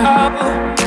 out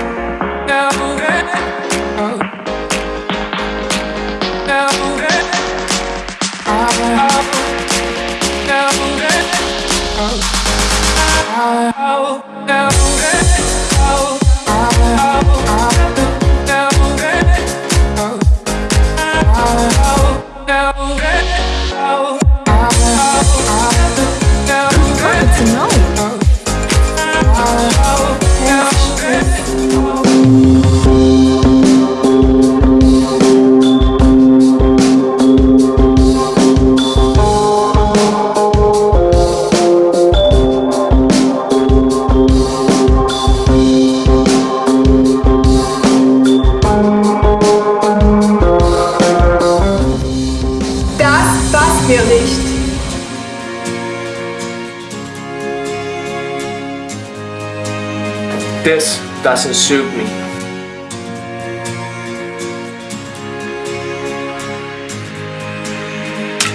This doesn't suit me.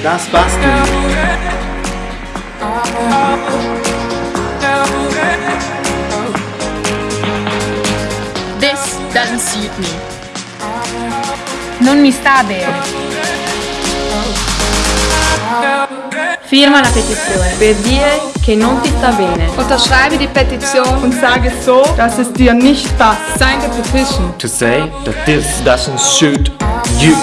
Das passt. This doesn't suit me. Non mi sta bene. Firma la petizione. per dire che non ti sta bene. Unterschreibe die Petition und sage so, dass es dir nicht passt. Sign the petition. To say that this doesn't suit you.